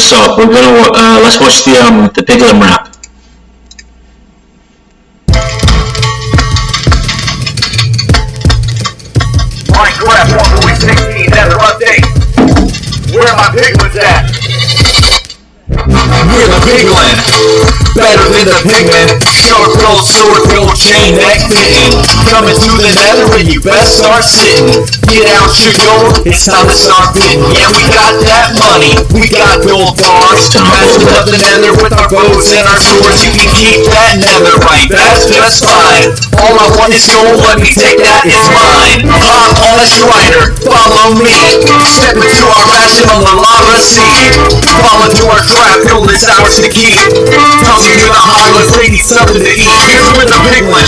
what's up? We're gonna uh, let's watch the um the Piglin rap. Minecraft 1.16 Nether update. Where are my piglins at? We're the piglin, better than the pigman. Sharp gold sword, gold chain, neck fitting. Coming through the nether when you best start sitting. Get out your gold, it's time to start bidding. Yeah, we got that money, we got gold bars. Masters up the nether with our bows and our swords. You can keep that netherite, that's just fine. All I want is gold, let me take that, it's mine. I'm on a strider, follow me. Step into our fashion on the lava sea. Fall into trap, gold is ours to keep. Toss you to the need something to eat. Here's where the big one.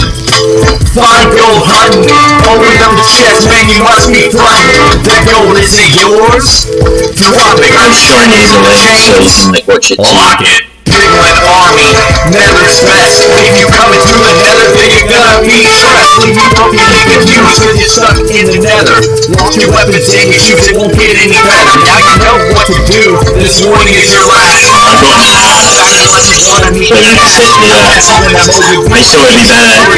Find gold hunting, open up the chest, man, you must be frontin'. That gold isn't yours? Drop it, I'm showing you the link so you can like watch it. Lock it. Piglin army, nether's best. If you coming through the nether, then you're gonna be stressed. Leave you broken and confused cause you're stuck in the nether. Launch your weapons and your shoes, it won't get any better. Now This warning is your last. I'm going Unless you wanna meet So you can sit here. I still would be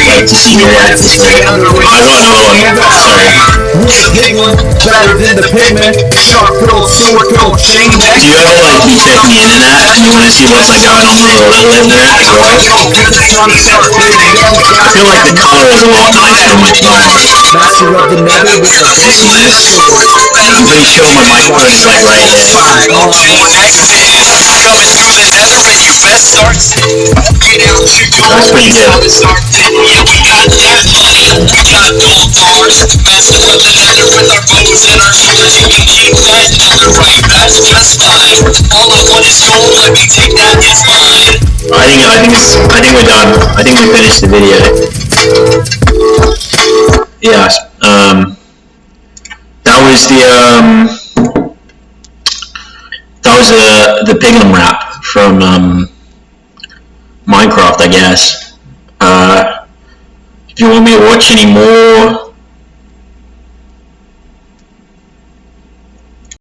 like to see your reactions. I another one. Sorry. The piglin, better than the pigman. Sharp gold sword, gold chain. Do you ever like be checking the internet and you want to see what's like going on with the little internet as well? I feel like the color is a lot nicer my phone. Master of the nether with the This is this. I'm pretty sure my microphone is like right here. Coming through the nether when you best start Get out your That's pretty good. time to start bidding. Yeah, we got that money, we got gold bars. Master of the nether with our bows and our swords. You can keep that netherite, that's just fine. All I want is gold, let me take that, it's mine. I think I think it's I think we're done. I think we finished the video. Yes. Was the um. That was uh, the Piglin rap from um. Minecraft, I guess. Uh. If you want me to watch any more